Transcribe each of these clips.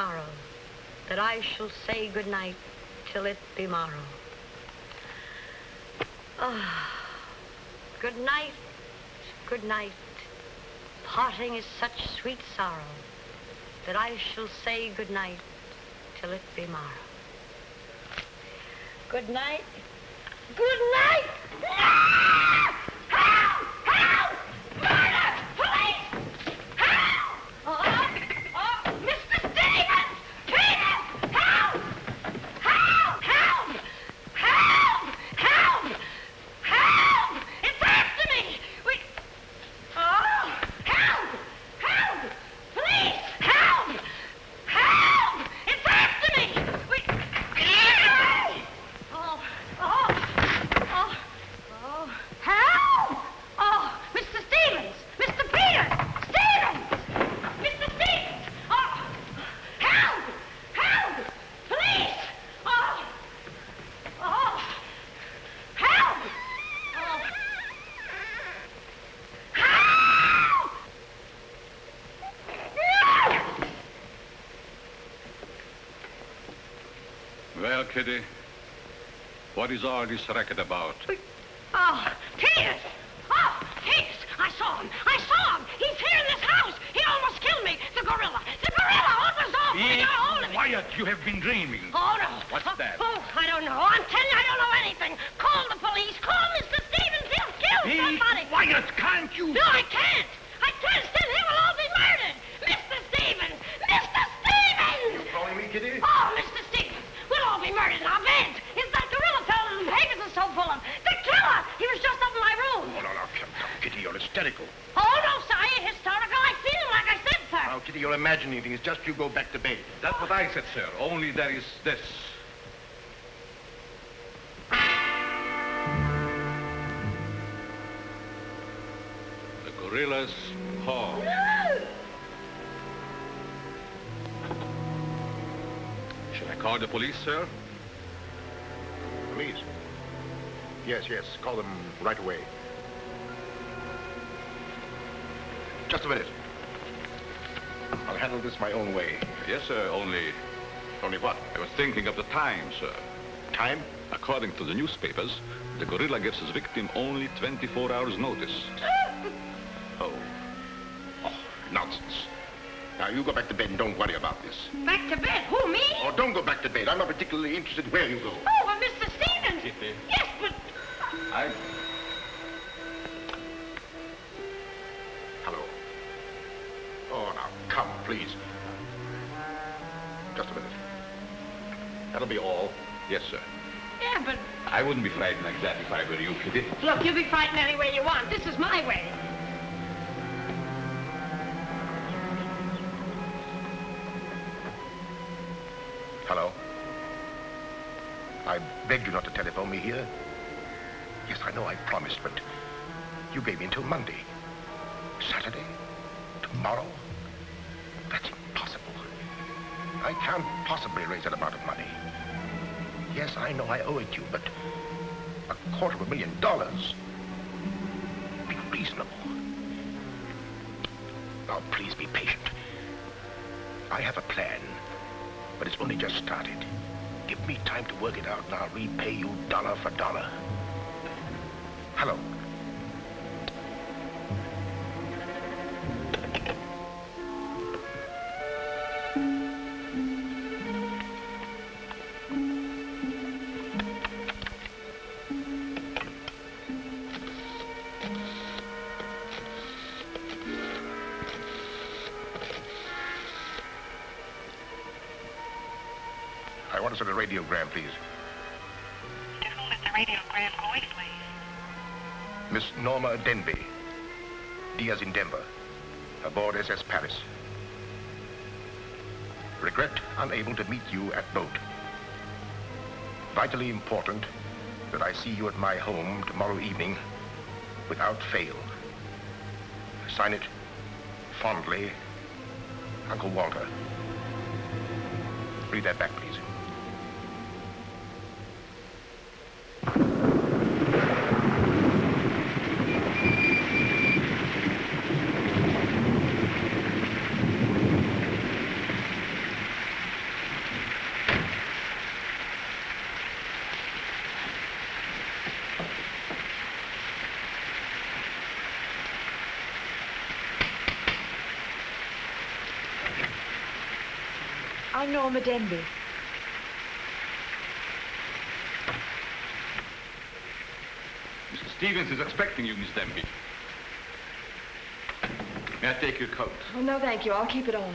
sorrow that I shall say good night till it be morrow. Ah, good night, good night. Parting is such sweet sorrow that I shall say good night till it be morrow. Good night. Good night. Ah! Help! Help! Murder! Police! Help! Oh, oh, Mr. Stevens! Peters! Help! Help! Help! Help! Help! Help! It's after me! We... Oh! Help! Help! Police! Help! Help! It's after me! We... Oh! Oh! Oh! Oh! Help! Oh! Mr. Stevens! Mr. Peters! Stevens! Mr. Stevens! Oh! Help! Help! Police! Oh! Oh! Help! Oh! Help! Well, Kitty, what is all this racket about? Oh, The gorilla's paw. Should I call the police, sir? Police? Yes, yes. Call them right away. Just a minute. I'll handle this my own way. Yes, sir. Only Only what? I was thinking of the time, sir. Time? According to the newspapers, the gorilla gives his victim only 24 hours notice. Oh. Oh, nonsense. Now, you go back to bed and don't worry about this. Back to bed. Who, me? Oh, don't go back to bed. I'm not particularly interested where you go. Oh, well, Mr. Stevens. Kitty. Yes, but... I... Hello. Oh, now, come, please. Just a minute. That'll be all. Yes, sir. Yeah, but... I wouldn't be frightened like that if I were you, Kitty. Look, you'll be frightened any way you want. This is my way. Begged you not to telephone me here. Yes, I know I promised, but you gave me until Monday. Saturday? Tomorrow? That's impossible. I can't possibly raise that amount of money. Yes, I know I owe it you, but a quarter of a million dollars? Be reasonable. Now, please be patient. I have a plan, but it's only just started. Give me time to work it out, and I'll repay you dollar for dollar. Hello. I want to send a radiogram, please. To whom is the radiogram going, please? Miss Norma Denby. Diaz in Denver. Aboard SS Paris. Regret unable to meet you at boat. Vitally important that I see you at my home tomorrow evening without fail. Sign it fondly, Uncle Walter. Read that back, please. I'm Norma Denby. Mr. Stevens is expecting you, Miss Denby. May I take your coat? Oh, no, thank you. I'll keep it on.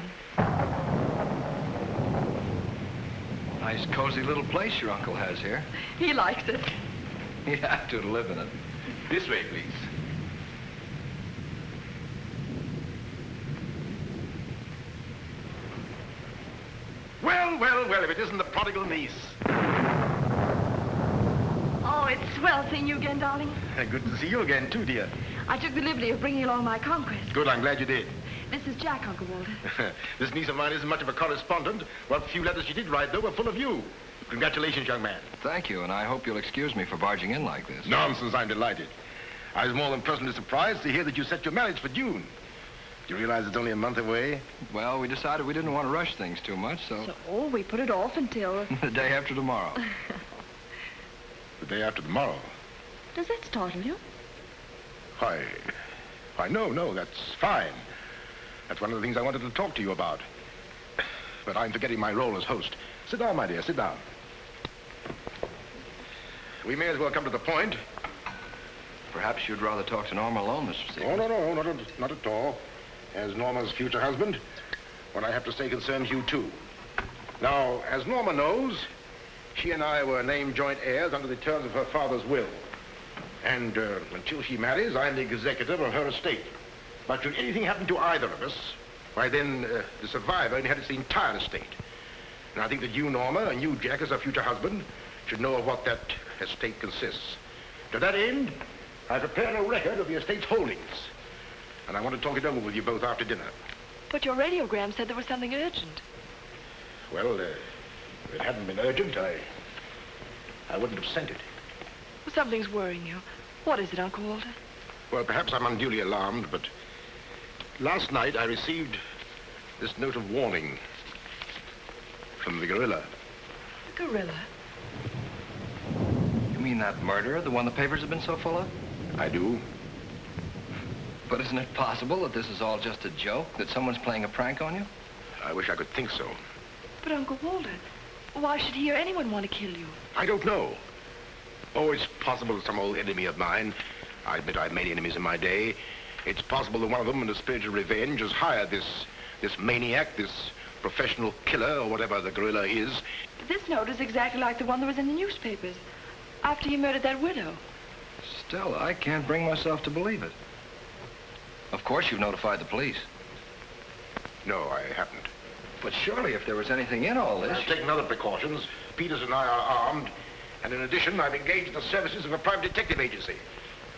Nice, cozy little place your uncle has here. He likes it. He'd have to live in it. This way, please. Well, well, well, if it isn't the prodigal niece. Oh, it's swell seeing you again, darling. Good to see you again, too, dear. I took the liberty of bringing along my conquest. Good, I'm glad you did. This is Jack, Uncle Walter. this niece of mine isn't much of a correspondent. What few letters she did write, though, were full of you. Congratulations, young man. Thank you, and I hope you'll excuse me for barging in like this. Nonsense, I'm delighted. I was more than pleasantly surprised to hear that you set your marriage for June. Do you realize it's only a month away? Well, we decided we didn't want to rush things too much, so So, oh, we put it off until... the day after tomorrow. The day after tomorrow. Does that startle you? Why, why, no, no, that's fine. That's one of the things I wanted to talk to you about. But I'm forgetting my role as host. Sit down, my dear, sit down. We may as well come to the point. Perhaps you'd rather talk to Norma alone, Mr. Oh, Stevens. no, no, not at, not at all. As Norma's future husband, what I have to say concerns you, too. Now, as Norma knows, she and I were named joint heirs under the terms of her father's will. And uh, until she marries, I'm the executor of her estate. But should anything happen to either of us, why then uh, the survivor inherits the entire estate. And I think that you, Norma, and you, Jack, as her future husband, should know of what that estate consists. To that end, I prepared a record of the estate's holdings. And I want to talk it over with you both after dinner. But your radiogram said there was something urgent. Well, uh, if it hadn't been urgent, I... I wouldn't have sent it. Well, something's worrying you. What is it, Uncle Walter? Well, perhaps I'm unduly alarmed, but last night I received this note of warning from the gorilla. The gorilla. You mean that murderer, the one the papers have been so full of? I do. But isn't it possible that this is all just a joke? That someone's playing a prank on you? I wish I could think so. But, Uncle Walter, why should he or anyone want to kill you? I don't know. Oh, it's possible some old enemy of mine. I admit I've made enemies in my day. It's possible that one of them, in a spirit of revenge, has hired this, this maniac, this professional killer, or whatever the gorilla is. This note is exactly like the one that was in the newspapers. After he murdered that widow. Still, I can't bring myself to believe it. Of course you've notified the police. No, I haven't. But surely if there was anything in all this... I've taken other precautions. Peters and I are armed. And in addition, I've engaged the services of a private detective agency.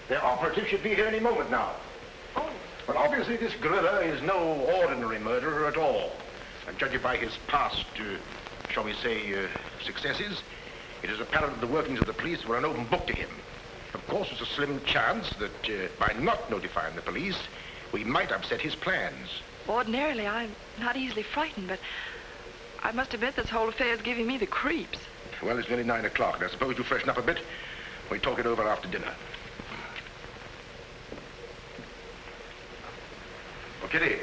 Their operative should be here any moment now. Oh. Well, obviously this gorilla is no ordinary murderer at all. And judging by his past, uh, shall we say, uh, successes, it is apparent that the workings of the police were an open book to him. Of course, there's a slim chance that uh, by not notifying the police, we might upset his plans. Ordinarily, I'm not easily frightened, but I must admit this whole affair is giving me the creeps. Well, it's nearly nine o'clock, and I suppose you freshen up a bit. We talk it over after dinner. Well, Kitty,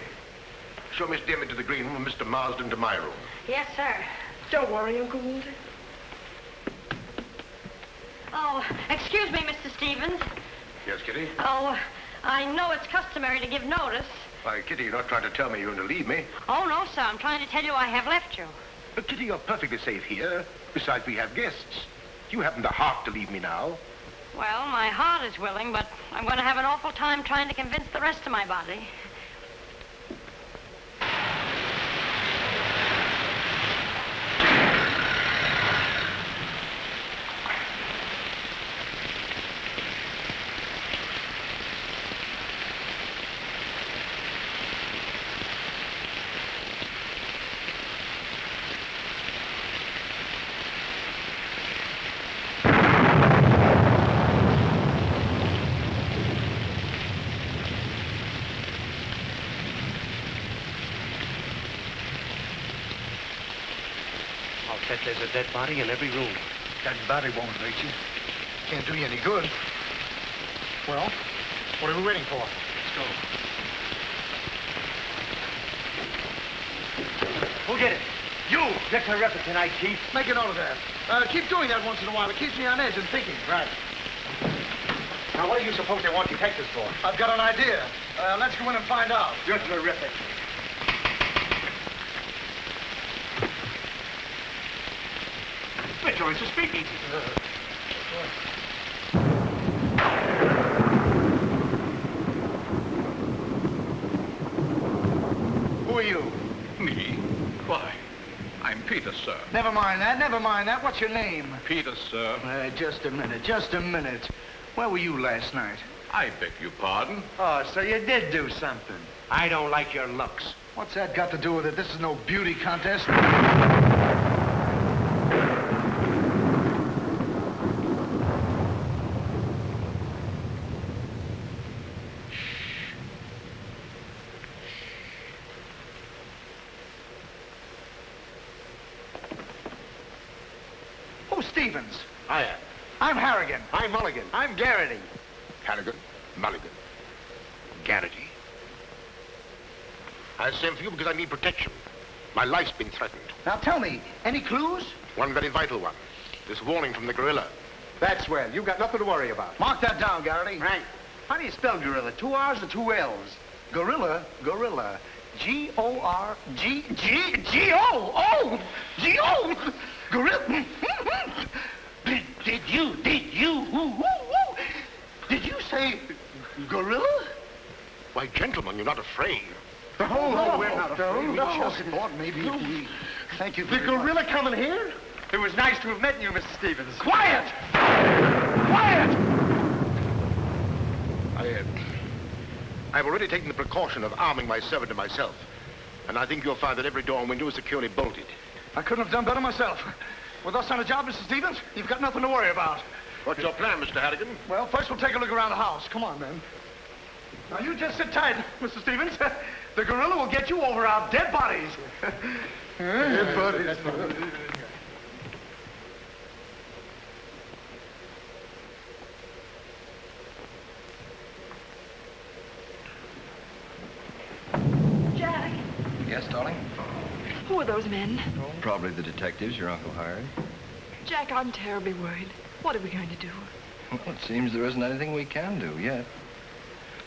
show Miss Denby to the green room and Mr. Marsden to my room. Yes, sir. Don't worry, Uncle Walter. Oh, excuse me, Mr. Stevens. Yes, Kitty? Oh, I know it's customary to give notice. Why, Kitty, you're not trying to tell me you're going to leave me. Oh, no, sir. I'm trying to tell you I have left you. But, Kitty, you're perfectly safe here. Besides, we have guests. You haven't the heart to leave me now. Well, my heart is willing, but I'm going to have an awful time trying to convince the rest of my body. I'll bet there's a dead body in every room. That body won't hurt you. Can't do you any good. Well, what are we waiting for? Let's go. Who did it? You! You're terrific tonight, Chief. Make a note of that. Uh, keep doing that once in a while. It keeps me on edge and thinking. Right. Now, what do you suppose they want detectives for? I've got an idea. Uh, let's go in and find out. You're terrific. Mitchell, it's a speakeasy. Who are you? Me? Why? I'm Peter, sir. Never mind that. Never mind that. What's your name? Peter, sir. Uh, just a minute. Just a minute. Where were you last night? I beg your pardon. Oh, so you did do something. I don't like your looks. What's that got to do with it? This is no beauty contest. Who's Stevens? Hiya. I'm Harrigan. I'm Mulligan. I'm Garrity. Harrigan, Mulligan, Garrity. I sent for you because I need protection. My life's been threatened. Now tell me, any clues? One very vital one. This warning from the gorilla. That's well. You've got nothing to worry about. Mark that down, Garrity. Right. How do you spell gorilla? Two R's or two L's? Gorilla, gorilla. G-O-R, G, G, G-O, oh, G-O, gorilla. did, did you, did you, woo, woo, woo. did you say gorilla? Why, gentlemen, you're not afraid. The whole oh, no, we're not afraid. No, We no. just thought maybe if we, thank you The very much. gorilla coming here? It was nice to have met you, Mr. Stevens. Quiet! Quiet! I, uh, I've already taken the precaution of arming my servant and myself. And I think you'll find that every door and window is securely bolted. I couldn't have done better myself. With us on a job, Mr. Stevens, you've got nothing to worry about. What's your plan, Mr. Harrigan? Well, first we'll take a look around the house. Come on, then. Now, you just sit tight, Mr. Stevens. The gorilla will get you over our dead bodies. dead bodies. Jack, Yes, darling? who are those men? Probably the detectives your uncle hired. Jack, I'm terribly worried. What are we going to do? Well, it seems there isn't anything we can do yet.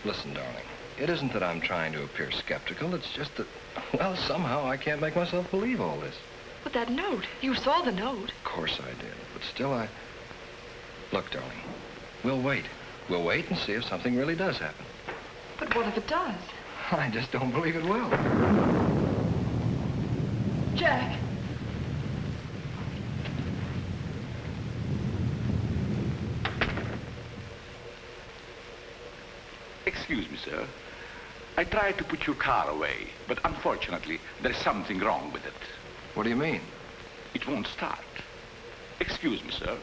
Listen, darling, it isn't that I'm trying to appear skeptical. It's just that, well, somehow I can't make myself believe all this. But that note, you saw the note. Of course I did, but still I... Look, darling, we'll wait. We'll wait and see if something really does happen. But what if it does? I just don't believe it will. Jack, Excuse me, sir. I tried to put your car away, but unfortunately, there's something wrong with it. What do you mean? It won't start. Excuse me, sir.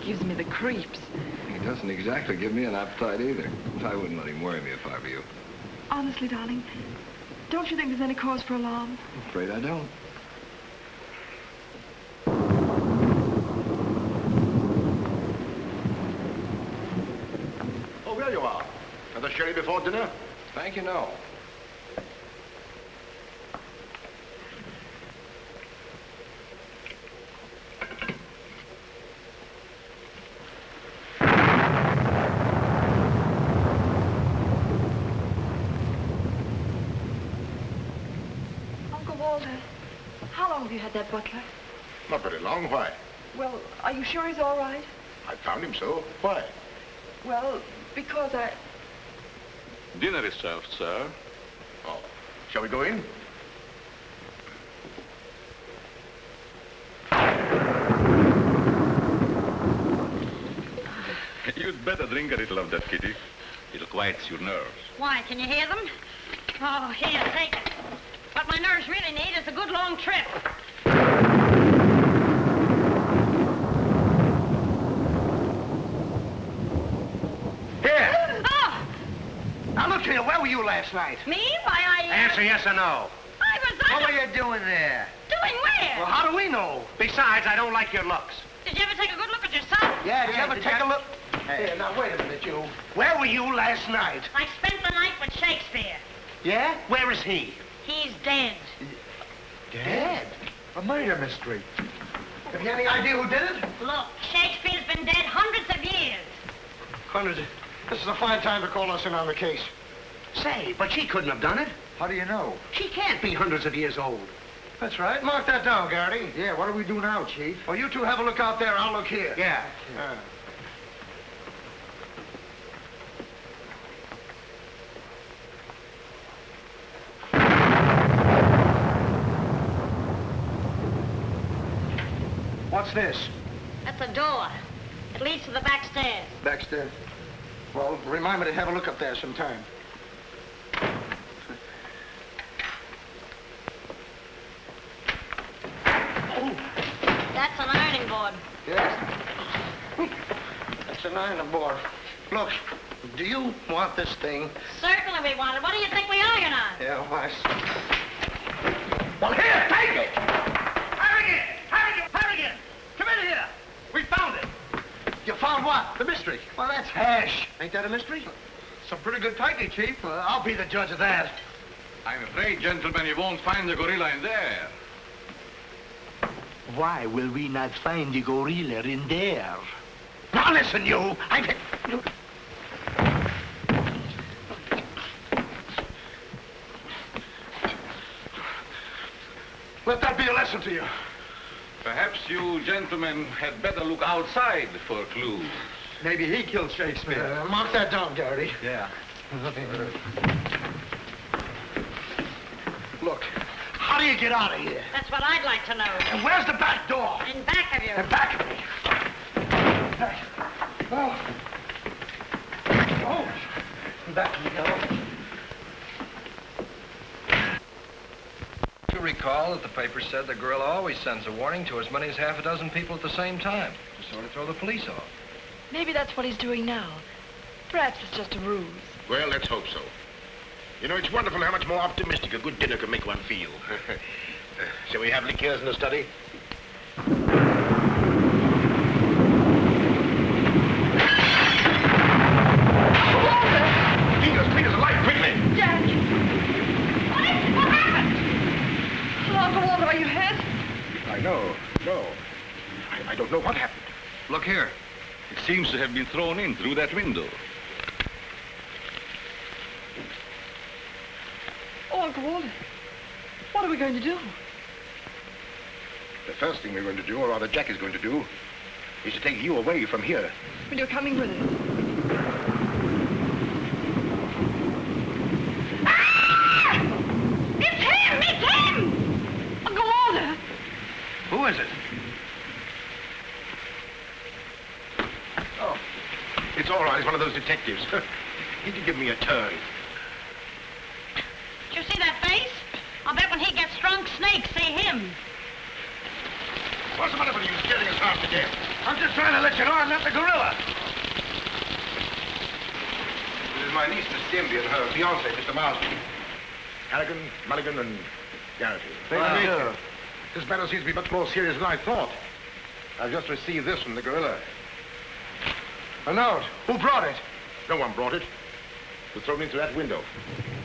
He gives me the creeps. He doesn't exactly give me an appetite either. I wouldn't let him worry me if I were you. Honestly, darling, don't you think there's any cause for alarm? I'm afraid I don't. Oh, there you are. Another sherry before dinner? Thank you, no. Uncle Walter, how long have you had that butler? Not very long. Why? Well, are you sure he's all right? I found him so. Why? Well, because I... Dinner is served, sir. Oh. Shall we go in? You'd better drink a little of that, Kitty. It'll quiet your nerves. Why, can you hear them? Oh, here, take it. What my nerves really need is a good long trip. Here. Oh, Now, look here. Where were you last night? me? Why, I... uh, Answer yes or no. I was... What under- were you doing there? Doing where? Well, how do we know? Besides, I don't like your looks. Did you ever take a good look at yourself? Yeah, did you ever did take you- a look? Here, now, wait a minute, you. Where were you last night? I spent the night with Shakespeare. Yeah? Where is he? He's dead. Dead? A murder mystery. Have you any idea who did it? Look, Shakespeare's been dead hundreds of years. Hundreds. This is a fine time to call us in on the case. Say, but she couldn't have done it. How do you know? She can't be hundreds of years old. That's right. Mark that down, Garrity. Yeah, what do we do now, Chief? Well, you two have a look out there. I'll look here. Yeah. Uh, What's this? That's a door. It leads to the back stairs. Baxter. Well, remind me to have a look up there sometime. That's an ironing board. Yes. That's an iron board. Look, do you want this thing? Certainly we want it. What do you think we are, you know? Yeah, why? Well, here, take it! Harrigan! Harrigan! Harrigan! Come in here! We found it! You found what? The mystery. Well, that's hash. Ain't that a mystery? Some pretty good tightly, Chief. Well, I'll be the judge of that. I'm afraid, gentlemen, you won't find the gorilla in there. Why will we not find the gorilla in there? Now listen, you! I... Let that be a lesson to you. Perhaps you gentlemen had better look outside for clues. Maybe he killed Shakespeare. Uh, mark that down, Garrity. Yeah. Look, How do you get out of here? That's what I'd like to know. And where's the back door? In back of you. In back of me. oh, Oh, In back you go. You recall that the paper said the gorilla always sends a warning to as many as half a dozen people at the same time to sort of throw the police off. Maybe that's what he's doing now. Perhaps it's just a ruse. well, let's hope so. You know, it's wonderful how much more optimistic a good dinner can make one feel. shall we have liqueurs in the study? Peters, Peters, a light, quickly! Jack! What is? What happened? Oh, Walter, are you hurt? I know, no. I, I don't know what happened. Look here. It seems to have been thrown in through that window. Uncle Walter. What are we going to do? The first thing we're going to do, or rather Jack is going to do, is to take you away from here. Well, you're coming with us. Ah! It's him! It's him! Uncle Walter! Who is it? Oh, it's all right. It's one of those detectives. he can give me a turn. Did you see that face? I'll bet when he gets drunk, snakes see him. What's the matter with you scaring us half to death? I'm just trying to let you know I'm not the gorilla. This is my niece, Miss Denby, and her fiancé, Mr. Marsden. Harrigan, Mulligan, and Garrity. Thank you. This matter seems to be much more serious than I thought. I've just received this from the gorilla. A note. Who brought it? No one brought it. It was thrown in through that window.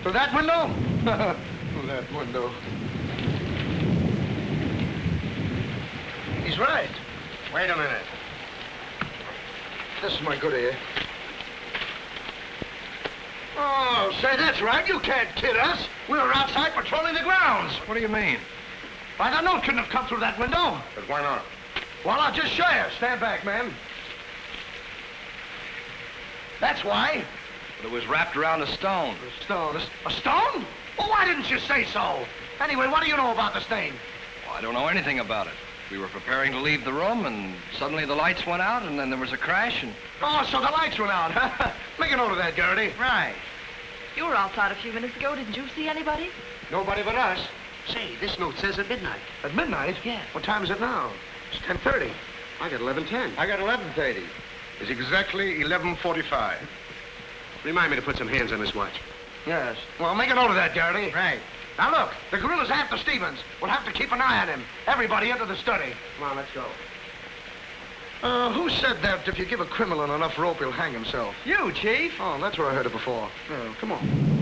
Through that window? through that window. He's right. Wait a minute. This is my good ear. Oh, say, that's right. You can't kid us. We were outside patrolling the grounds. What do you mean? Why, the note couldn't have come through that window. But why not? Well, I'll just show you. Stand back, man. That's why. But it was wrapped around a stone. A stone. A, a stone? Well, why didn't you say so? Anyway, what do you know about the stain? Well, I don't know anything about it. We were preparing to leave the room, and suddenly the lights went out, and then there was a crash, and... Oh, so the lights went out, huh? Make a note of that, Garrity. Right. You were outside a few minutes ago. Didn't you see anybody? Nobody but us. Say, this note says at midnight. At midnight? Yeah. What time is it now? It's 10.30. I got 11.10. I got 11.30. It's exactly 11.45. Remind me to put some hands on this watch. Yes. Well, make a note of that, Garrity. Right. Now, look, the gorilla's after Stevens. We'll have to keep an eye on him. Everybody into the study. Come on, let's go. Uh, who said that if you give a criminal enough rope, he'll hang himself? You, Chief. Oh, that's where I heard it before. Oh, come on.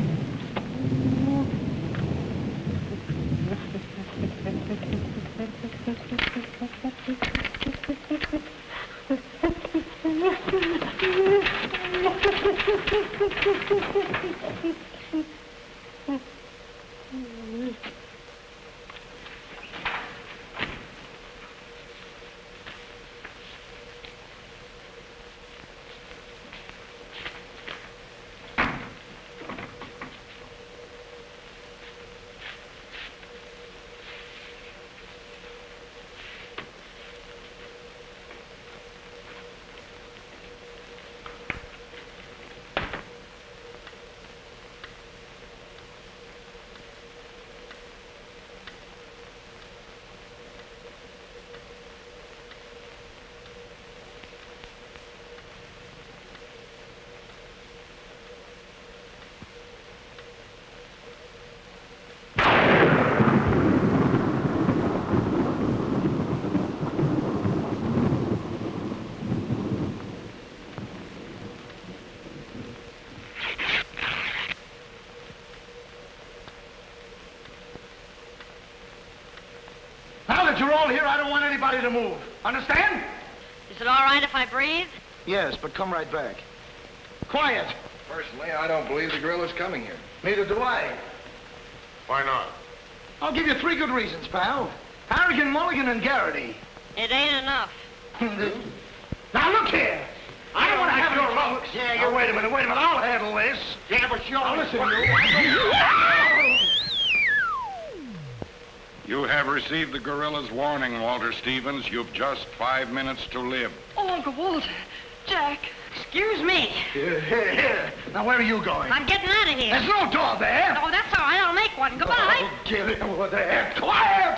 I don't want anybody to move. Understand? Is it all right if I breathe? Yes, but come right back. Quiet. Personally, I don't believe the gorilla's coming here. Neither do I. Why not? I'll give you three good reasons, pal. Harrigan, Mulligan, and Garrity. It ain't enough. now look here. I don't want to have your looks. Yeah, you wait a minute, wait a minute. I'll handle this. Yeah, but you Now listen, you. You have received the gorilla's warning, Walter Stevens. You've just five minutes to live. Oh, Uncle Walter. Jack. Excuse me. Here, here, here. Now, where are you going? I'm getting out of here. There's no door there. Oh, that's all right. I'll make one. Goodbye. Oh, get it over there. Quiet!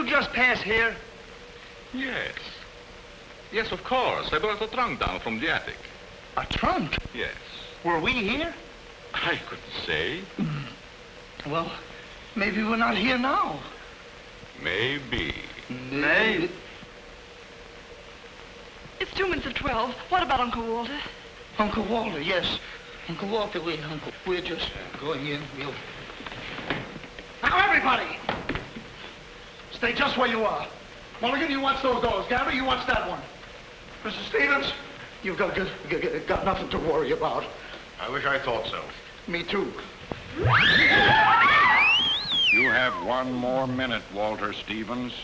You just pass here? Yes. Yes, of course. I brought a trunk down from the attic. A trunk? Yes. Were we here? I couldn't say. Hmm. Well, maybe we're not here now. Maybe. Maybe. It's two minutes of twelve. What about Uncle Walter? Uncle Walter, yes. Uncle Walter, we, Uncle, we're just going in. We'll... Now, everybody! Stay just where you are. Mulligan, you watch those doors. Gary, you watch that one. Mr. Stevens, you've got, got, got, got nothing to worry about. I wish I thought so. Me too. You have one more minute, Walter Stevens.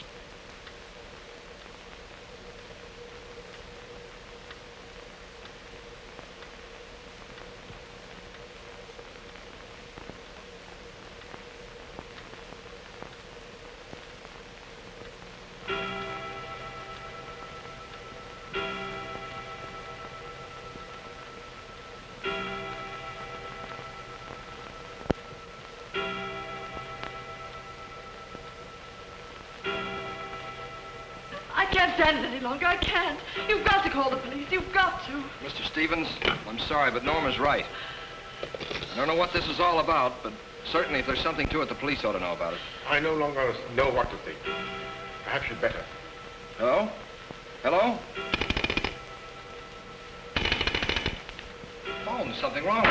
Stand it any longer. I can't. You've got to call the police. You've got to. Mr. Stevens, I'm sorry, but Norma's right. I don't know what this is all about, but certainly if there's something to it, the police ought to know about it. I no longer know what to think. Perhaps you'd better. Hello? Hello? Phone, something wrong.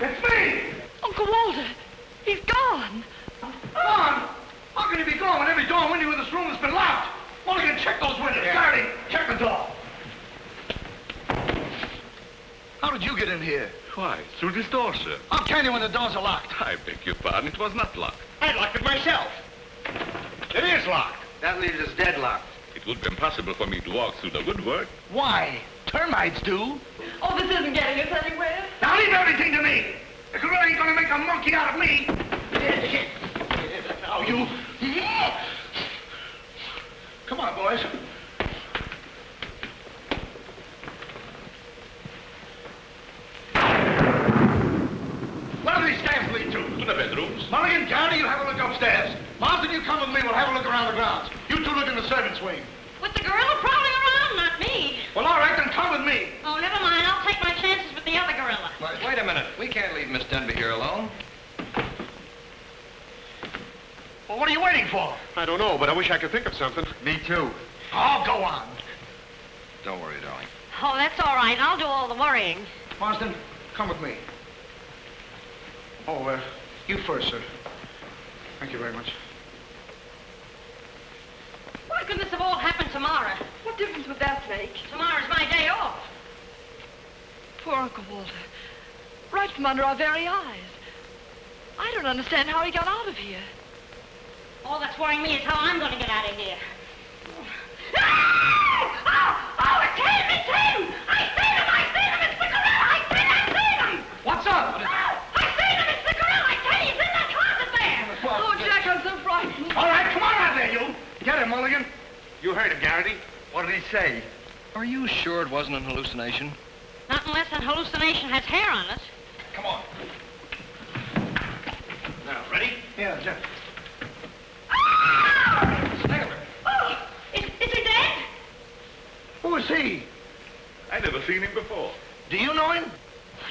It's me! Uncle Walter, he's gone. Gone? How can he be gone when every door and window in this room has been locked? Mulligan, check those windows. Garrity, check the door. How did you get in here? Why, through this door, sir. How can you when the doors are locked? I beg your pardon, it was not locked. I locked it myself. It is locked. That leaves us deadlocked. It would be impossible for me to walk through the woodwork. Why? Termites do. Oh, this isn't getting us anywhere. Now leave everything to me. The gorilla ain't gonna make a monkey out of me. Now you. Come on, boys. Where do these stairs lead to? To the bedrooms. Mulligan, Garrity, you have a look upstairs. Marsden, you come with me. We'll have a look around the grounds. You two look in the servants' wing. With the gorilla prowling around, not me. Well, all right, then come with me. Oh, never mind. I'll take my chances with the other gorilla. Wait a minute. We can't leave Miss Denby here alone. Well, what are you waiting for? I don't know, but I wish I could think of something. Me too. Oh, go on. Don't worry, darling. Oh, that's all right. I'll do all the worrying. Marsden, come with me. Oh, uh, you first, sir. Thank you very much. Why couldn't this have all happened tomorrow? What difference would that make? Tomorrow's my day off. Poor Uncle Walter. Right from under our very eyes. I don't understand how he got out of here. All that's worrying me is how I'm going to get out of here. Ah! Oh, oh, it's him! It's him! I seen you. Mulligan. You heard him, Garrity. What did he say? Are you sure it wasn't an hallucination? Not unless an hallucination has hair on it. Come on. Now, ready? Yeah, Jeff. Ah! Oh, is, is he dead? Who is he? I never seen him before. Do you know him?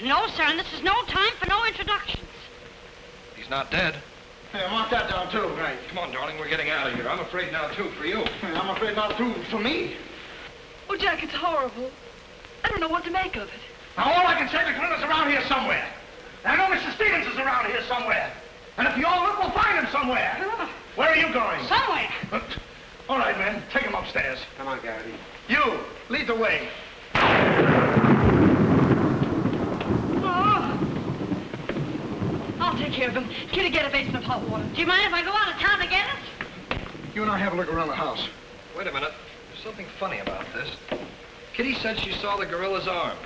No, sir, and this is no time for no introductions. He's not dead. Yeah, mark that down, too. Right. Come on, darling, we're getting out of here. I'm afraid now, too, for you. I'm afraid not too for me. Oh, Jack, it's horrible. I don't know what to make of it. Now, all I can say, the gorilla's around here somewhere. And I know Mr. Stevens is around here somewhere. And if you all look, we'll find him somewhere. Ah. Where are you going? Somewhere. Uh, all right, men, take him upstairs. Come on, Garrity. You, lead the way. Oh. I'll take care of him. Kitty, get a basin of hot water. Do you mind if I go out of town to get it? You and I have a look around the house. Wait a minute. There's something funny about this. Kitty said she saw the gorilla's arm.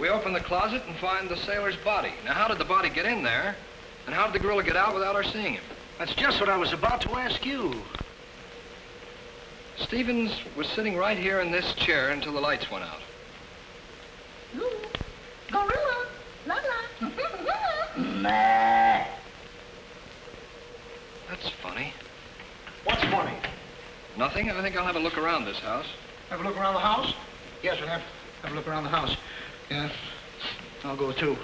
We open the closet and find the sailor's body. Now, how did the body get in there? And how did the gorilla get out without our seeing him? That's just what I was about to ask you. Stevens was sitting right here in this chair until the lights went out. Ooh, Gorilla. La la. That's funny. What's funny? Nothing. I think I'll have a look around this house. Have a look around the house? Yes, we'll have, have a look around the house. Yeah. I'll go too.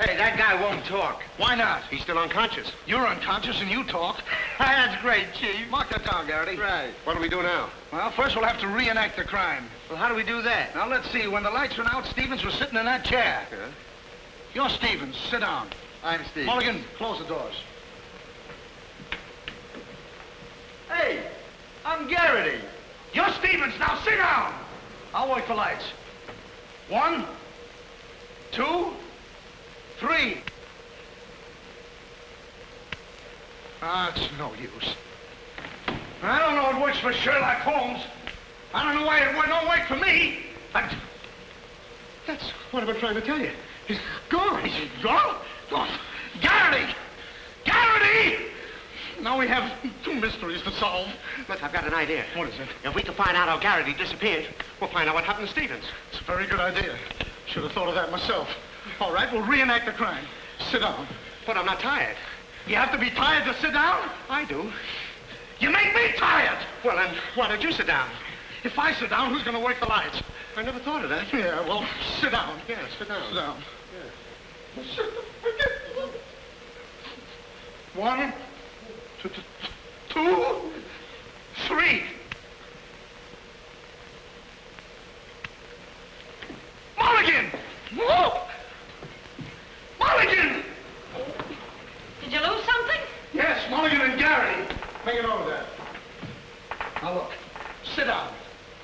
Hey, that guy won't talk. Why not? He's still unconscious. You're unconscious and you talk. That's great, Chief. Mark that down, Garrity. Right. What do we do now? Well, first we'll have to reenact the crime. Well, how do we do that? Now, let's see. When the lights went out, Stevens was sitting in that chair. Yeah. You're Stevens. Sit down. I'm Steve. Mulligan, close the doors. Hey, I'm Garrity. You're Stevens. Now sit down. I'll wait for lights. One, two, three. Ah, it's no use. I don't know it works for Sherlock Holmes. I don't know why it don't work for me. I... That's what I've been trying to tell you. He's gone. He's gone? Garrity! Garrity! Now we have two mysteries to solve. Look, I've got an idea. What is it? If we can find out how Garrity disappeared, we'll find out what happened to Stevens. It's a very good idea. Should have thought of that myself. All right, we'll reenact the crime. Sit down. But I'm not tired. You have to be tired to sit down? I do. You make me tired. Well, then, why don't you sit down? If I sit down, who's going to work the lights? I never thought of that. Yeah, well, sit down. Yeah, sit down. Sit down. One, two, two, three. Mulligan! Whoa! Mulligan! Did you lose something? Yes, Mulligan and Gary. Bring it over there. Now look, sit down.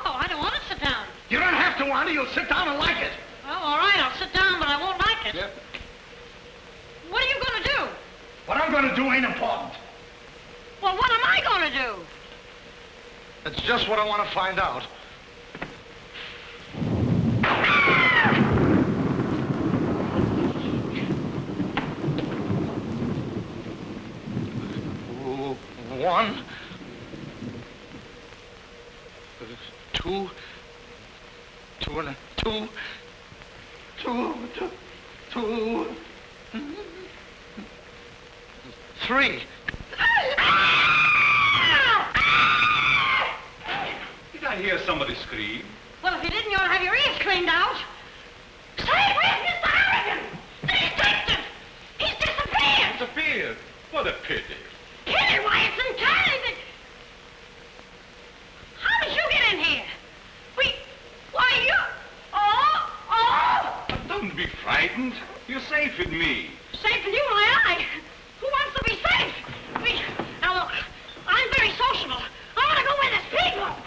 Oh, I don't want to sit down. You don't have to want it. You'll sit down and like it. Well, all right, I'll sit down, but I won't like it. Yep. What are you going to do? What I'm going to do ain't important. Well, what am I going to do? That's just what I want to find out. One, two, two and a two, two, two, two, hmm? Three. Did I hear somebody scream? Well, if you didn't, you ought to have your ears cleaned out. Say, where's Mr. Harrigan? The detective! He's disappeared! Disappeared. What a pity. Kitty, why, it's entirely the... How did you get in here? We... Why, you... Oh, oh! Don't be frightened. You're safe with me. Safe with you, my eye. Who wants to be safe? We... Now, look, I want to go where there's people.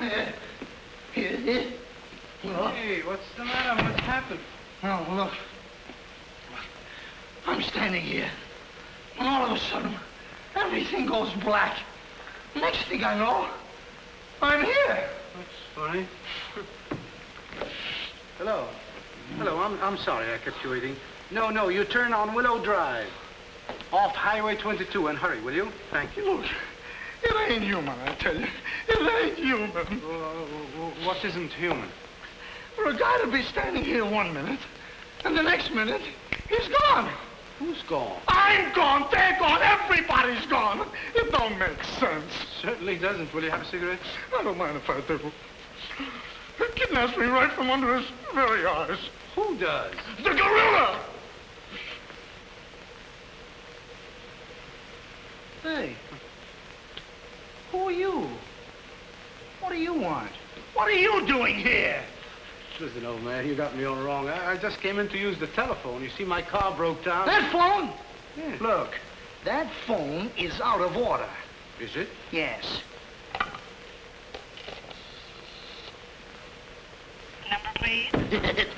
Hey, what's the matter? What's happened? Oh, look. I'm standing here. And all of a sudden, everything goes black. Next thing I know, I'm here. That's funny. Hello. Hello, I'm, I'm sorry I kept you waiting. No, no, you turn on Willow Drive. Off Highway 22 and hurry, will you? Thank you. Look, it ain't human, I tell you. It ain't human. what isn't human? For a guy to be standing here one minute, and the next minute, he's gone. Who's gone? I'm gone, they're gone, everybody's gone. It don't make sense. Certainly doesn't. Will you have a cigarette? I don't mind if I do. He kidnaps me right from under his very eyes. Who does? The gorilla! Hey. Who are you? What do you want? What are you doing here? Listen, old man, you got me all wrong. I, I just came in to use the telephone. You see, my car broke down. That phone? Yeah. Look, that phone is out of order. Is it? Yes. Number, please.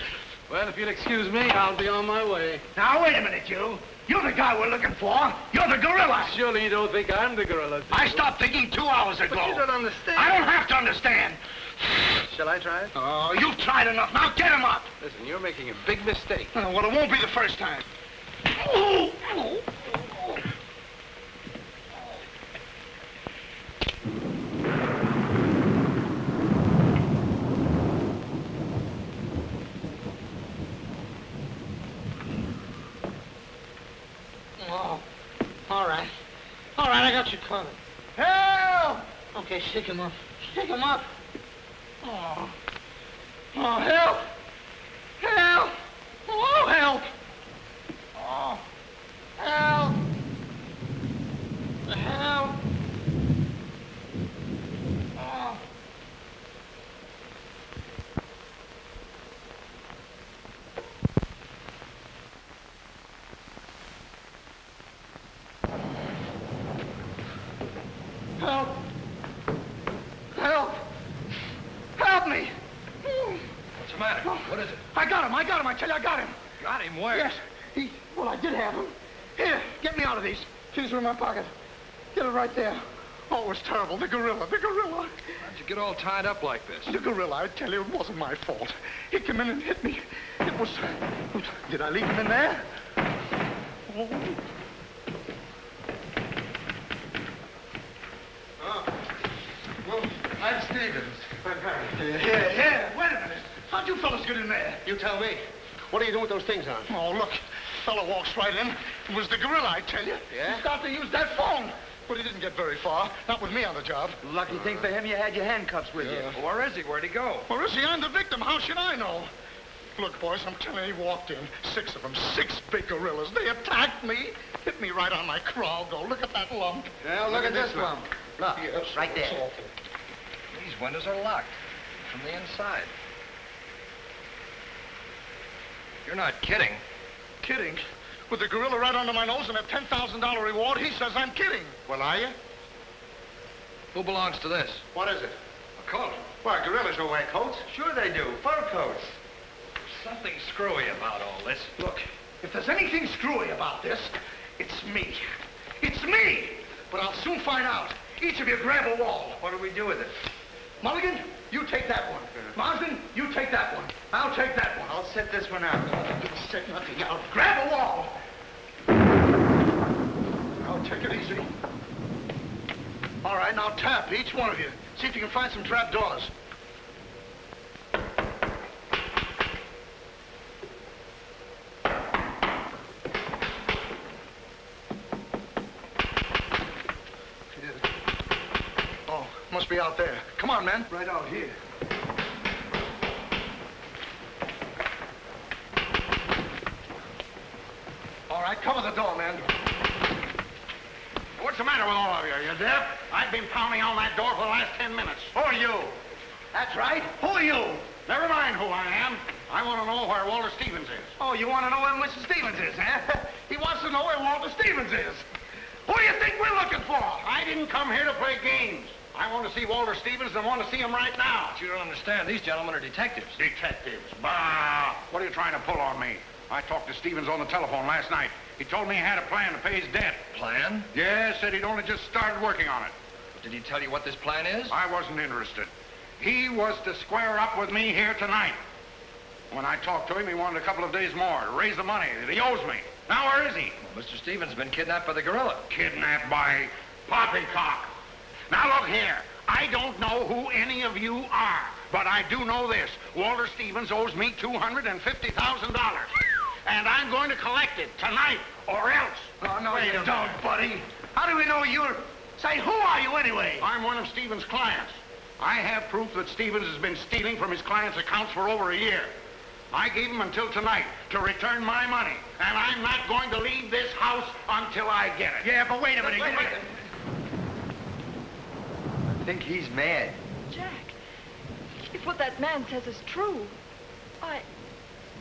Well, if you'll excuse me, I'll be on my way. Now, wait a minute, you. You're the guy we're looking for. You're the gorilla. Surely you don't think I'm the gorilla. do I stopped thinking two hours ago. But you don't understand. I don't have to understand. Shall I try it? Oh, you've tried enough. Now get him up. Listen, you're making a big mistake. Well, it won't be the first time. Oh, all right. All right, I got you covered. Help! Okay, shake him up. Shake him up. Oh. Oh, help! Help! Oh, help! Oh. him, I tell you, I got him. Got him where? Yes. He, well, I did have him. Here, get me out of these. These are in my pocket. Get it right there. Oh, it was terrible. The gorilla, the gorilla. How'd you get all tied up like this? The gorilla, I tell you, it wasn't my fault. He came in and hit me. It was... Did I leave him in there? Oh. Well, I'm Stevens. I'm Harry. Here, here, here. Wait a minute. How'd you fellas get in there? You tell me. What are you doing with those things on? Oh, look. Fellow walks right in. It was the gorilla, I tell you. Yeah? He started to use that phone. But he didn't get very far. Not with me on the job. Lucky thing for him, you had your handcuffs with you. Well, where is he? Where'd he go? Where is he? I'm the victim. How should I know? Look, boys, I'm telling you, he walked in. Six of them. Six big gorillas. They attacked me. Hit me right on my crawl. Go, look at that lump. Now, look, at this lump. Look, Yes, right there. awful. These windows are locked from the inside. You're not kidding. Kidding? With the gorilla right under my nose and a $10,000 reward, he says I'm kidding. Well, are you? Who belongs to this? What is it? A coat. Why, gorillas don't wear coats. Sure they do. Fur coats. Something screwy about all this. Look, if there's anything screwy about this, it's me. It's me! But I'll soon find out. Each of you grab a wall. What do we do with it? Mulligan, you take that one. Marsden, you take that one. I'll take that one. I'll set this one out. You'll set nothing out. Grab a wall. I'll take it easy. All right, now tap, each one of you. See if you can find some trap doors. Oh, must be out there. Come on, men. Right out here. All right, cover the door, man. Matter with all of you? You deaf? I've been pounding on that door for the last ten minutes. Who are you? That's right. Who are you? Never mind who I am. I want to know where Walter Stevens is. Oh, you want to know where Mr. Stevens is, huh? he wants to know where Walter Stevens is. Who do you think we're looking for? I didn't come here to play games. I want to see Walter Stevens and want to see him right now. But you don't understand. These gentlemen are detectives. Detectives. Bah! What are you trying to pull on me? I talked to Stevens on the telephone last night. He told me he had a plan to pay his debt. Plan? Yes, said he'd only just started working on it. Did he tell you what this plan is? I wasn't interested. He was to square up with me here tonight. When I talked to him, he wanted a couple of days more to raise the money that he owes me. Now, where is he? Well, Mr. Stevens has been kidnapped by the gorilla. Kidnapped by Poppycock. Now, look here. I don't know who any of you are, but I do know this. Walter Stevens owes me $250,000. And I'm going to collect it tonight, or else. Oh, no, Wait you don't, minute. buddy. How do we know you're... Say, who are you anyway? I'm one of Stevens' clients. I have proof that Stevens has been stealing from his clients' accounts for over a year. I gave him until tonight to return my money, and I'm not going to leave this house until I get it. Yeah, but wait a minute. Wait a you- minute. I think he's mad. Jack, if what that man says is true, I...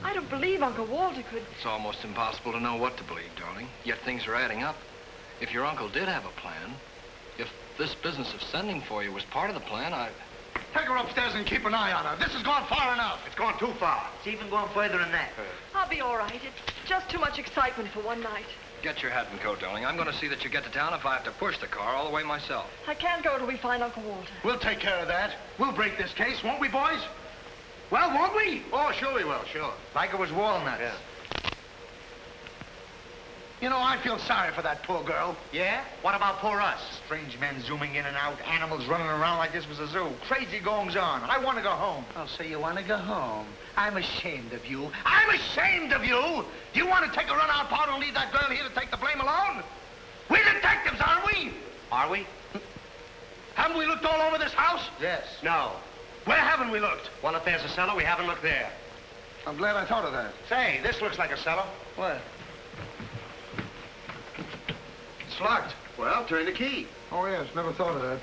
I don't believe Uncle Walter could... It's almost impossible to know what to believe, darling. Yet things are adding up. If your uncle did have a plan, if this business of sending for you was part of the plan, I... Take her upstairs and keep an eye on her. This has gone far enough. It's gone too far. It's even gone further than that. Uh. I'll be all right. It's just too much excitement for one night. Get your hat and coat, darling. I'm going to see that you get to town if I have to push the car all the way myself. I can't go till we find Uncle Walter. We'll take care of that. We'll break this case, won't we, boys? Well, won't we? Oh, sure we will, sure. Like it was walnuts. Yeah. You know, I feel sorry for that poor girl. Yeah? What about poor us? Strange men zooming in and out, animals running around like this was a zoo. Crazy goings on. I want to go home. Oh, so you want to go home? I'm ashamed of you. I'm ashamed of you! Do you want to take a run out powder and leave that girl here to take the blame alone? We're detectives, aren't we? Are we? Haven't we looked all over this house? Yes. No. Where haven't we looked? Well, if there's a cellar, we haven't looked there. I'm glad I thought of that. Say, this looks like a cellar. What? It's locked. Well, turn the key. Oh, yes, never thought of that.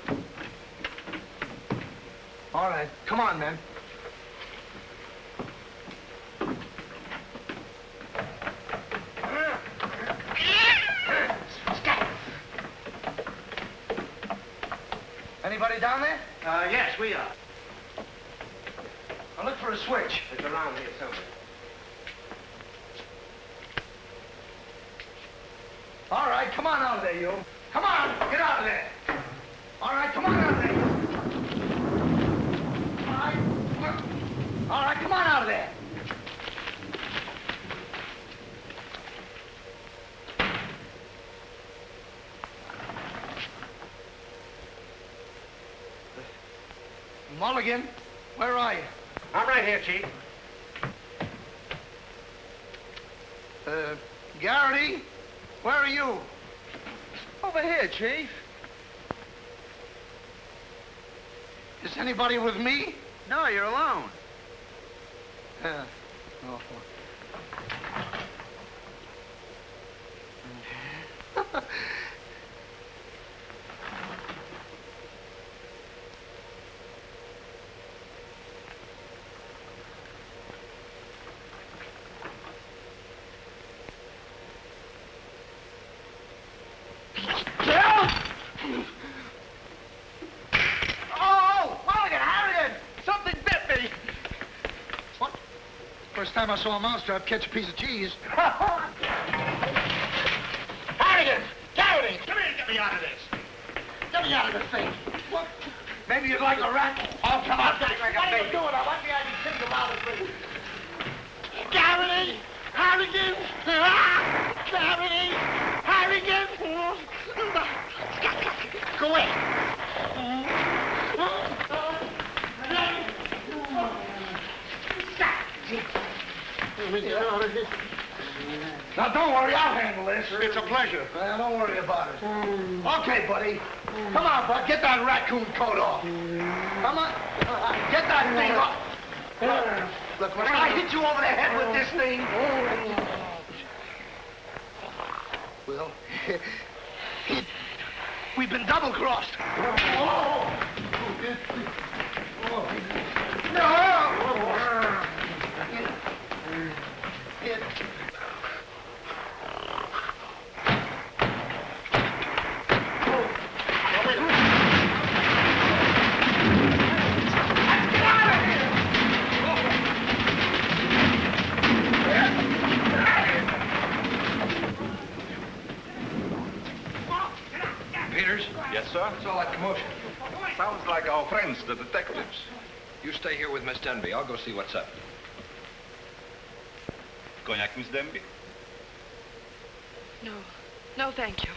All right, come on, men. Anybody down there? Uh, yes, we are. I'll look for a switch. It's around here somewhere. All right, come on out of there, you. Come on, get out of there. All right, come on out of there. All right, all right come on out of there. Mulligan, where are you? I'm right here, Chief. Uh, Garrity, where are you? Over here, Chief. Is anybody with me? No, you're alone. Uh, oh. Oh, Mulligan, Harrigan! Something bit me! First time I saw a mousetrap catch a piece of cheese. Harrigan! Garrity! Come here and get me out of this! Get me out of this thing! What? Maybe you'd like a rat? Oh, come on, get like What are you doing? I want the idea to think about it, Garrity! Harrigan! Ah! Garrity! Harrigan! Go away! Now, don't worry, I'll handle this. It's a pleasure. Well, don't worry about it. Mm. Okay, buddy. Come on, bud. Get that raccoon coat off. Come on. Get that thing off. Look, when I hit you over the head with this thing... Well, we've been double-crossed. Peters? Yes, sir? What's all that commotion? Sounds like our friends, the detectives. You stay here with Miss Denby. I'll go see what's up. Cognac, Miss Denby? No. No, thank you.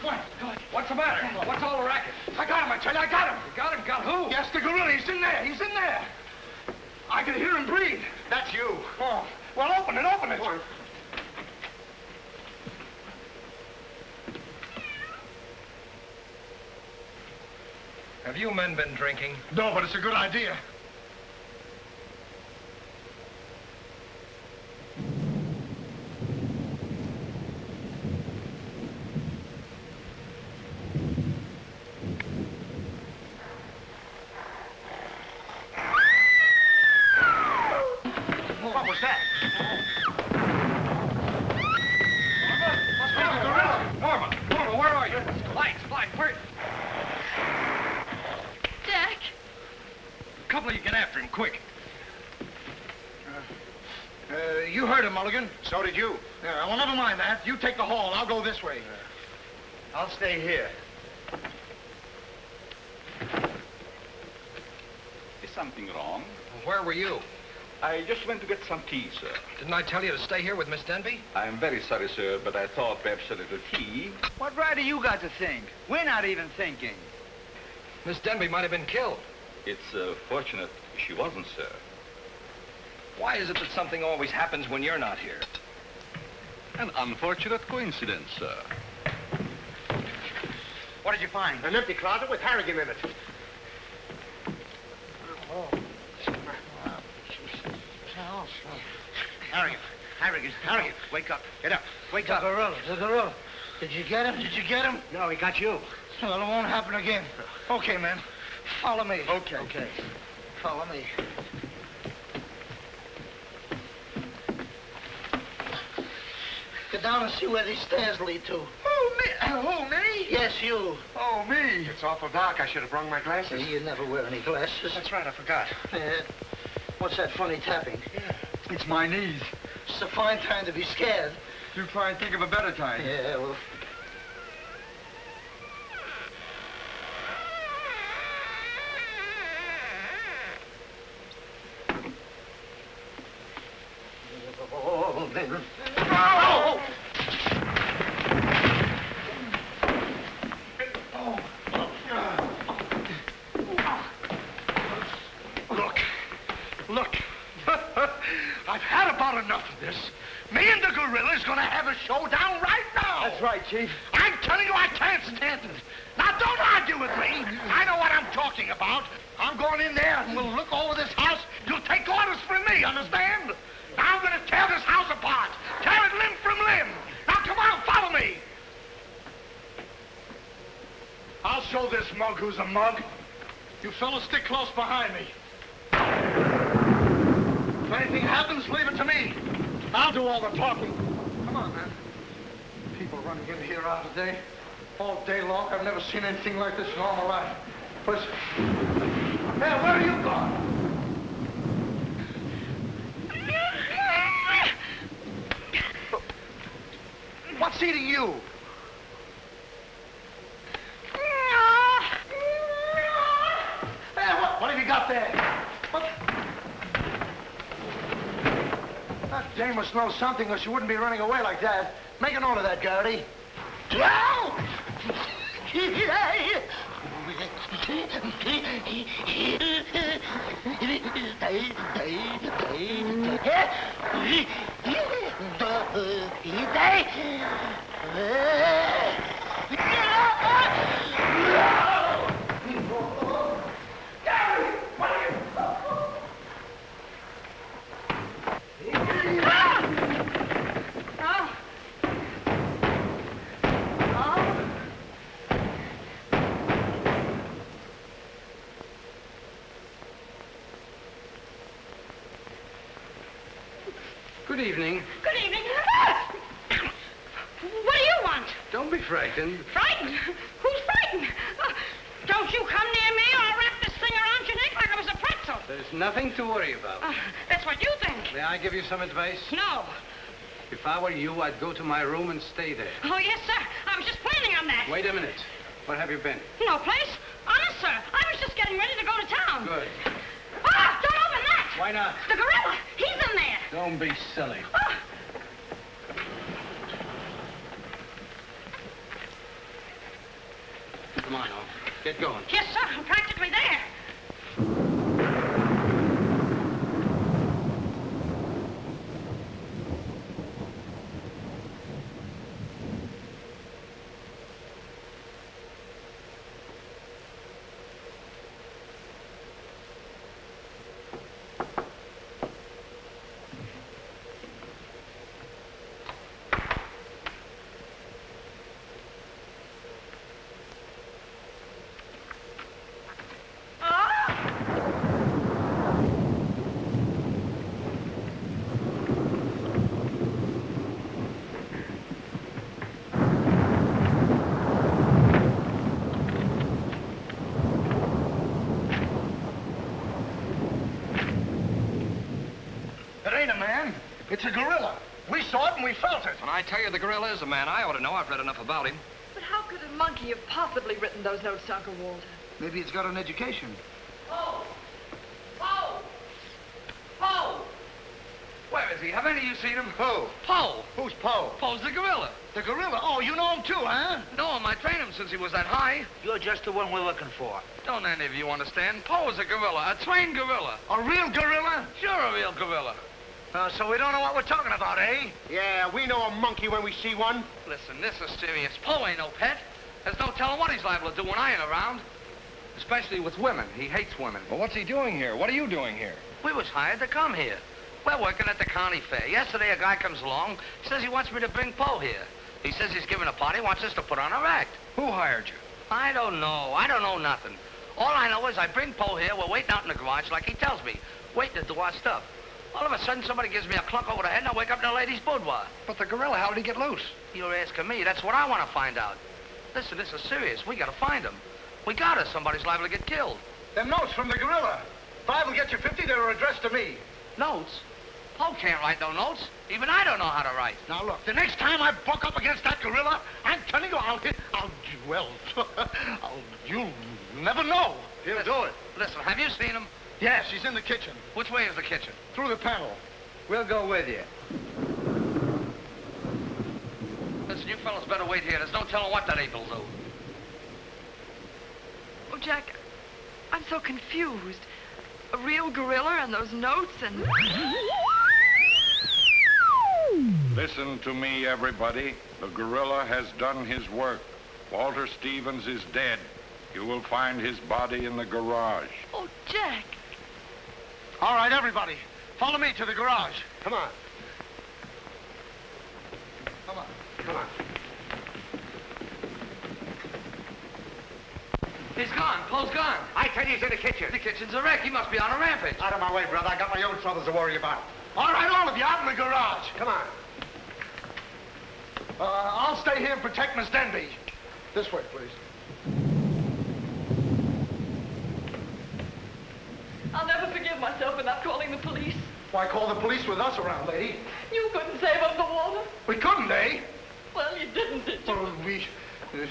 Come on, come on. What's the matter? What's all the racket? I got him, I tell you, I got him. You got him? Got who? Yes, the gorilla. He's in there. He's in there. I can hear him breathe. That's you. Oh, well, open it, open it. Have you men been drinking? No, but it's a good idea. What was that? Norma! Norma, where are you? Lights, lights, where? Jack! A couple of you get after him, quick. Uh, you heard him, Mulligan. So did you. Yeah, well, never mind that. You take the hall. I'll go this way. I'll stay here. Is something wrong? Where were you? I just went to get some tea, sir. Didn't I tell you to stay here with Miss Denby? I'm very sorry, sir, but I thought perhaps a little tea. What right do you got to think? We're not even thinking. Miss Denby might have been killed. It's uh, fortunate she wasn't, sir. Why is it that something always happens when you're not here? An unfortunate coincidence, sir. What did you find? An empty closet with Harrigan in it. Harrigan, Harrigan, Harrigan, wake up. Get up. Wake The up. gorilla, the gorilla. Did you get him? Did you get him? No, he got you. Well, it won't happen again. Okay, man. Follow me. Okay. Okay. Follow me. Down and see where these stairs lead to. Who, me? Who, me? Yes, you. Oh, me. It's awful dark. I should have brought my glasses. You never wear any glasses. That's right, I forgot. Yeah. What's that funny tapping? Yeah. It's my knees. It's a fine time to be scared. You try and think of a better time. Yeah, well. Oh, Look, look. I've had about enough of this. Me and the gorilla's gonna have a showdown right now. That's right, Chief. I'm telling you, I can't stand it. Now, don't argue with me. I know what I'm talking about. I'm going in there and we'll look over this house. You'll take orders from me, understand? Now I'm gonna tear this house apart. Tear it limb from limb. Now, come on, follow me. I'll show this mug who's a mug. You fellas stick close behind me. If anything happens, leave it to me. I'll do all the talking. Come on, man. People running in here out today, all day long. I've never seen anything like this in all my life. Listen. Hey, where are you going? What's eating you? Hey, what, what have you got there? What? That dame must know something or she wouldn't be running away like that. Make a note of that, Garrity. Oh. Oh. Good evening. Good evening. What do you want? Don't be frightened. Frightened? Who's frightened? Uh, don't you come near me or I'll wrap this thing around your neck like it was a pretzel. There's nothing to worry about. Uh, that's what you think. May I give you some advice? No. If I were you, I'd go to my room and stay there. Oh, yes, sir. I was just planning on that. Wait a minute. Where have you been? No place. Honest, sir. I was just getting ready to go to town. Good. Ah, don't open that. Why not? The gorilla. He's in there. Don't be silly. Ah. Come on, now. Get going. Yes, sir. I'm practically there. It ain't a man. It's a gorilla. We saw it and we felt it. When I tell you the gorilla is a man, I ought to know. I've read enough about him. But how could a monkey have possibly written those notes Uncle Walter? Maybe it's got an education. Oh. Oh. Oh. Where is he? Have any of you seen him? Who? Poe. Who's Poe? Poe's the gorilla. The gorilla? Oh, you know him too, huh? No him. I trained him since he was that high. You're just the one we're looking for. Don't any of you understand? Poe is a gorilla, a trained gorilla. A real gorilla? Sure, a real gorilla. Uh, so we don't know what we're talking about, eh? Yeah, we know a monkey when we see one. Listen, this is serious. Poe ain't no pet. There's no telling what he's liable to do when I ain't around. Especially with women. He hates women. Well, what's he doing here? What are you doing here? We was hired to come here. We're working at the county fair. Yesterday, a guy comes along, says he wants me to bring Poe here. He says he's giving a party, wants us to put on our act. Who hired you? I don't know. I don't know nothing. All I know is I bring Poe here. We're waiting out in the garage like he tells me, waiting to do our stuff. All of a sudden, somebody gives me a clunk over the head, and I wake up in a lady's boudoir. But the gorilla, how did he get loose? You're asking me. That's what I want to find out. Listen, this is serious. We gotta find him. We gotta. Somebody's liable to get killed. Them notes from the gorilla. Five will get you 50. They were addressed to me. Notes? Poe can't write no notes. Even I don't know how to write. Now, look, the next time I buck up against that gorilla, I'm telling you, I'll hit, I'll, well, I'll, you'll never know. He'll do it. Listen, have you seen him? Yes, she's in the kitchen. Which way is the kitchen? Through the panel. We'll go with you. Listen, you fellas better wait here. There's no telling what that ape will do. Oh, Jack, I'm so confused. A real gorilla and those notes and... Listen to me, everybody. The gorilla has done his work. Walter Stevens is dead. You will find his body in the garage. Oh, Jack. All right, everybody. Follow me to the garage. Come on. Come on. Come on. He's gone. Poe's gone. I tell you, he's in the kitchen. The kitchen's a wreck. He must be on a rampage. Out of my way, brother. I got my own troubles to worry about. All right, all of you, out in the garage. Come on. Uh, I'll stay here and protect Miss Denby. This way, please. I'll never forgive myself calling the police. Why call the police with us around, lady? You couldn't save up the water. We couldn't, eh? Well, you didn't, did you? Well, we... uh,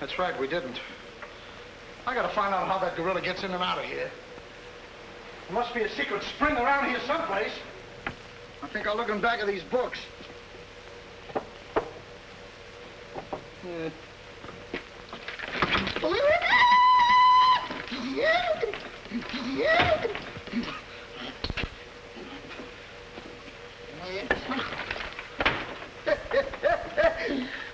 that's right, we didn't. I gotta find out how that gorilla gets in and out of here. There must be a secret spring around here someplace. I think I'll look in back of these books. Uh, Hey. へっへっへっへっ。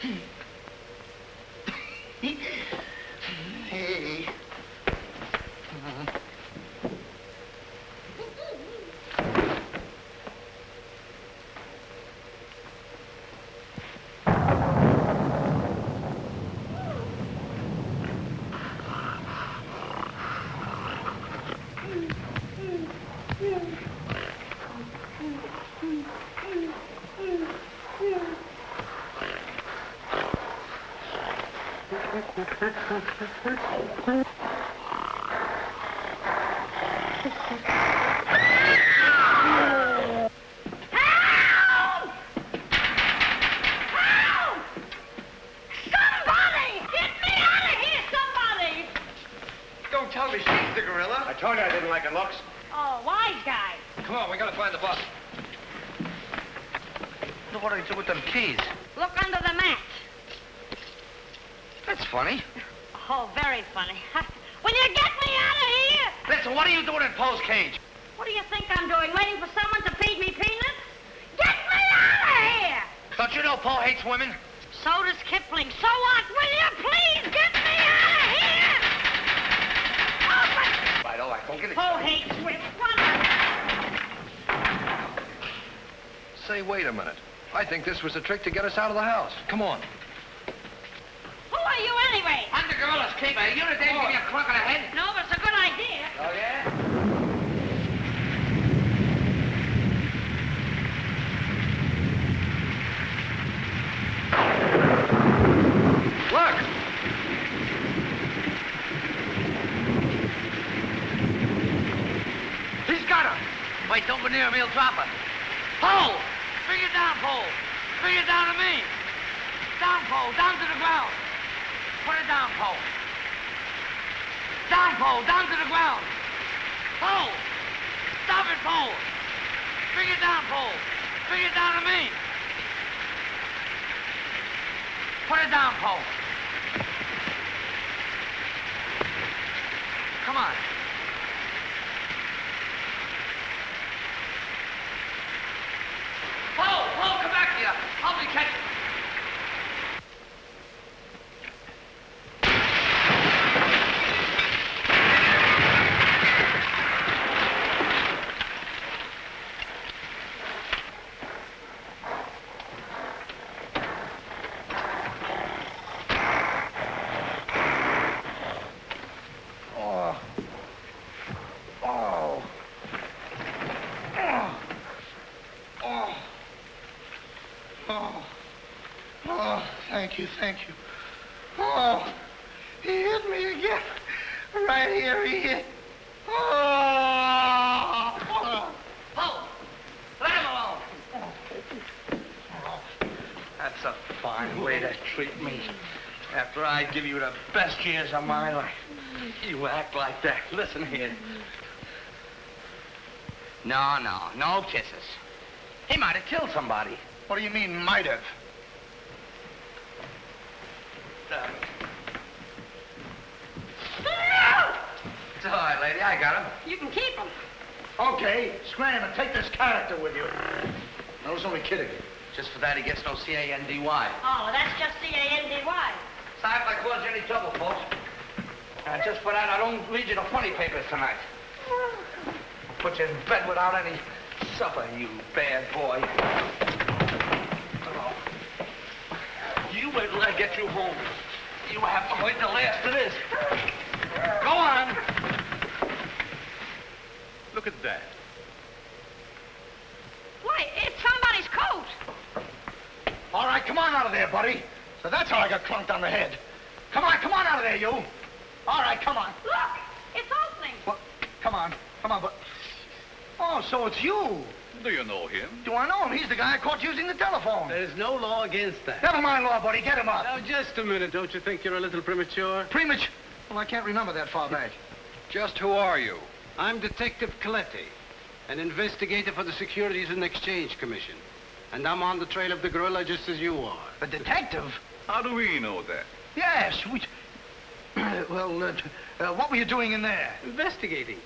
What do you do with them keys? Look under the mat. That's funny. Oh, very funny. Will you get me out of here? Listen, what are you doing in Poe's cage? What do you think I'm doing? Waiting for someone to feed me peanuts? Get me out of here! Don't you know Paul hates women? So does Kipling. So what? Will you please get me out of here? Oh, Open! Right, all right, don't get it. Poe hates women. Say, wait a minute. I think this was a trick to get us out of the house. Come on. Who are you anyway? I'm the gorilla's keeper. You the dame give me a clunk on the head? No, but it's a good idea. Oh, yeah? Look! He's got her. Wait, don't go near him. He'll drop her. Poe! Down, Poe. Bring it down to me. Down, Poe. Down to the ground. Put it down, Poe. Down, Poe. Down to the ground. Poe! Stop it, Poe. Bring it down, Poe. Bring it down to me. Put it down, Poe. Come on. Poe, Poe, come back here. Help me catch it. Oh. Oh. Oh. Oh. Oh, thank you, thank you. Oh, he hit me again. Right here, he hit. Oh. oh. Let him alone. Oh. That's a fine way to treat me. After I give you the best years of my life, you act like that. Listen here. No, no, no kisses. He might have killed somebody. What do you mean, might have? Uh, It's all right, lady. I got him. You can keep him. Okay, scram and take this character with you. I was only kidding. Just for that, he gets no C-A-N-D-Y. Oh, that's just C-A-N-D-Y. Sorry if I caused you any trouble, folks. Uh, just for that, I don't read you the funny papers tonight. I'll Put you in bed without any supper, you bad boy. Oh. You wait till I get you home. You have to wait the last of this. Go on. Look at that. Why, it's somebody's coat. All right, come on out of there, buddy. So that's how I got clunked on the head. Come on, come on out of there, you. All right, come on. Look, it's opening. What? Come on, come on, but... Oh, so it's you. Do you know him? Do I know him? He's the guy I caught using the telephone. There's no law against that. Never mind law, buddy. Get him up. Now, just a minute. Don't you think you're a little premature? Premature? Well, I can't remember that far back. Just who are you? I'm Detective Coletti, an investigator for the Securities and Exchange Commission. And I'm on the trail of the gorilla just as you are. A detective? How do we know that? Yes, we... well, uh, uh, what were you doing in there? Investigating.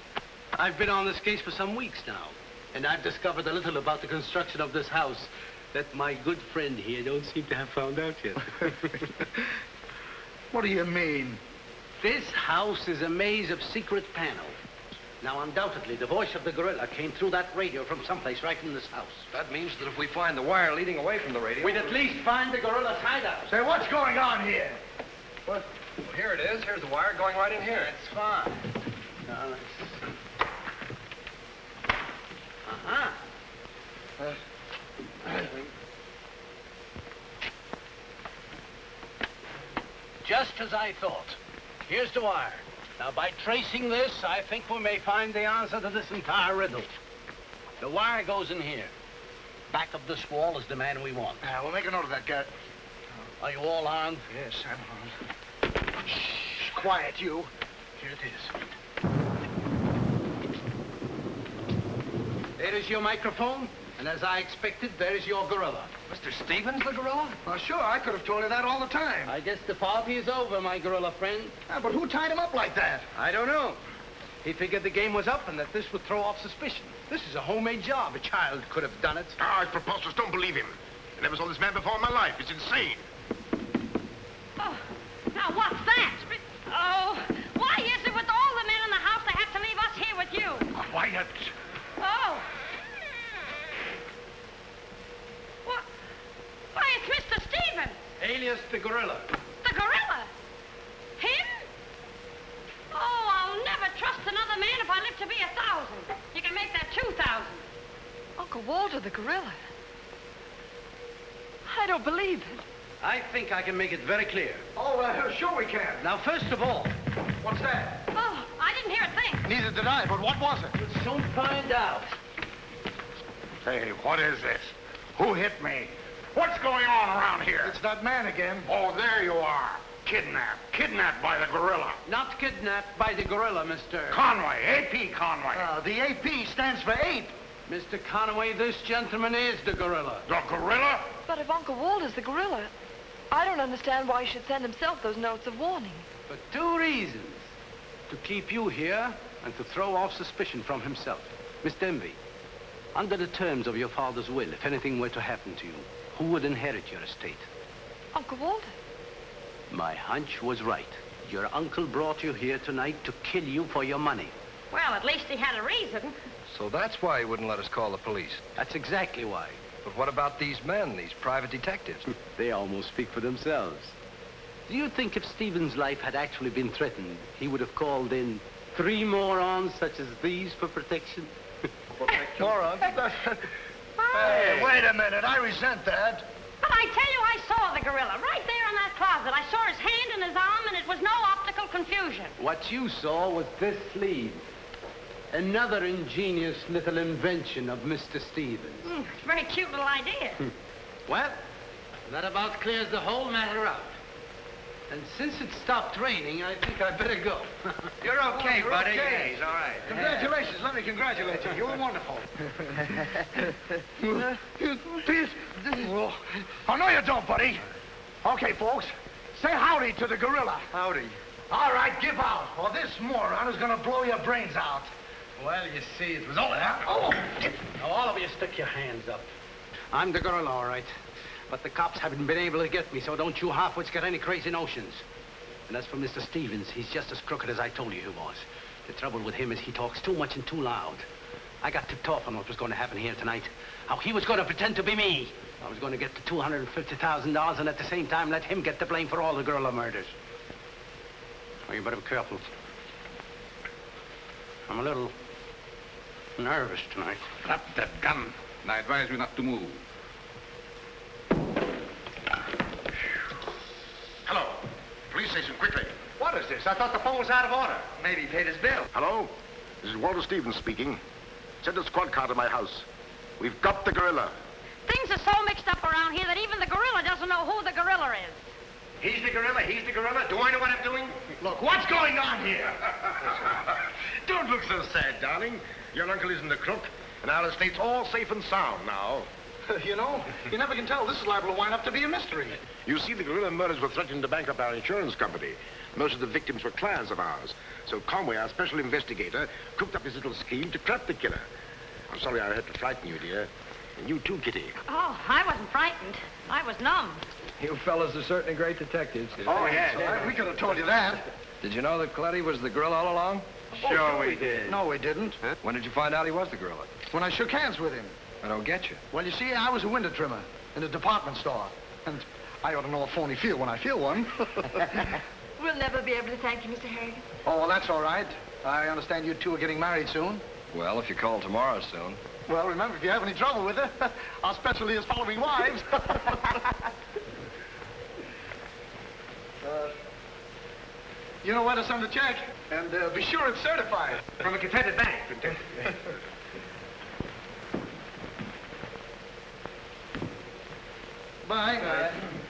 I've been on this case for some weeks now, and I've discovered a little about the construction of this house that my good friend here don't seem to have found out yet. what do you mean? This house is a maze of secret panels. Now, undoubtedly, the voice of the gorilla came through that radio from someplace right in this house. That means that if we find the wire leading away from the radio... We'd at least find the gorilla's hideout. Say, what's going on here? What? Well, here it is. Here's the wire going right in here. It's fine. Now, let's see. Uh-huh. Uh, Just as I thought. Here's the wire. Now, by tracing this, I think we may find the answer to this entire riddle. The wire goes in here. Back of this wall is the man we want. Yeah, we'll make a note of that, Garrett. Are you all armed? Yes, I'm armed. Shh, quiet, you. Here it is. There is your microphone, and as I expected, there is your gorilla. Mr. Stevens, the gorilla? Well, sure, I could have told you that all the time. I guess the party is over, my gorilla friend. Yeah, but who tied him up like that? I don't know. He figured the game was up and that this would throw off suspicion. This is a homemade job. A child could have done it. Ah, it's preposterous. Don't believe him. I never saw this man before in my life. It's insane. Oh, now what's that? Oh, why is it with all the men in the house they have to leave us here with you? Quiet. Oh. What? Why, it's Mr. Stevens, Alias the gorilla. the gorilla. Him? Oh, I'll never trust another man if I live to be a thousand. You can make that two thousand. Uncle Walter, the gorilla. I don't believe it. I think I can make it very clear. Oh, uh, sure we can. Now, first of all, What's that? Oh, I didn't hear a thing. Neither did I, but what was it? we'll soon find out. Say, what is this? Who hit me? What's going on around here? It's that man again. Oh, there you are. Kidnapped. Kidnapped by the gorilla. Not kidnapped by the gorilla, Mr. Conway, A.P. Conway. Uh, the AP stands for ape. Mr. Conway, this gentleman is the gorilla. the gorilla? But if Uncle Walter's the gorilla, I don't understand why he should send himself those notes of warning. For two reasons. To keep you here and to throw off suspicion from himself. Miss Denby, under the terms of your father's will, if anything were to happen to you, who would inherit your estate? Uncle Walter. My hunch was right. Your uncle brought you here tonight to kill you for your money. Well, at least he had a reason. So that's why he wouldn't let us call the police. That's exactly why. But what about these men, these private detectives? They almost speak for themselves. Do you think if Stevens' life had actually been threatened, he would have called in three morons such as these for protection? Morons? Hey, wait a minute. I resent that. But I tell you, I saw the gorilla right there in that closet. I saw his hand and his arm, and it was no optical confusion. What you saw was this sleeve. Another ingenious little invention of Mr. Stevens. It's a very cute little idea. Well, that about clears the whole matter up. And since it stopped raining, I think I'd better go. You're okay, You're buddy. okay. Yeah, he's all right. Congratulations. Let me congratulate you. You were wonderful. Please. Oh, no, you don't, buddy. Okay, folks. Say howdy to the gorilla. Howdy. All right, give out, or this moron is gonna blow your brains out. Well, you see, it was all that. Oh! Now, all of you stick your hands up. I'm the gorilla, all right. But the cops haven't been able to get me, so don't you halfwits get any crazy notions. And as for Mr. Stevens, he's just as crooked as I told you he was. The trouble with him is he talks too much and too loud. I got tipped off on what was going to happen here tonight. How he was going to pretend to be me. I was going to get the $250,000 and at the same time let him get the blame for all the gorilla murders. Well, you better be careful. I'm a little nervous tonight. Drop that gun. And I advise you not to move. Hello. Police station, quickly. What is this? I thought the phone was out of order. Maybe he paid his bill. Hello? This is Walter Stevens speaking. Send a squad car to my house. We've got the gorilla. Things are so mixed up around here that even the gorilla doesn't know who the gorilla is. He's the gorilla. He's the gorilla. Do I know what I'm doing? Look, what's going on here? Don't look so sad, darling. Your uncle isn't a crook, and our estate's all safe and sound now. you know, you never can tell. This is liable to wind up to be a mystery. You see, the gorilla murders were threatening to bankrupt our insurance company. Most of the victims were clients of ours. So Conway, our special investigator, cooked up his little scheme to trap the killer. I'm sorry I had to frighten you, dear. And you too, Kitty. Oh, I wasn't frightened. I was numb. You fellas are certainly great detectives. Oh, yeah. yeah. We could have told you that. Did you know that Coletti was the gorilla all along? Sure oh, we did. No, we didn't. When did you find out he was the gorilla? When I shook hands with him. I don't get you. Well, you see, I was a window trimmer in a department store. And I ought to know a phony feel when I feel one. We'll never be able to thank you, Mr. Harrigan. oh, well, that's all right. I understand you two are getting married soon. Well, if you call tomorrow soon. Well, remember, if you have any trouble with her, our specialty is following wives. uh, you know where to send the check, and uh, be sure it's certified. From a Confederate bank. Bye. Bye.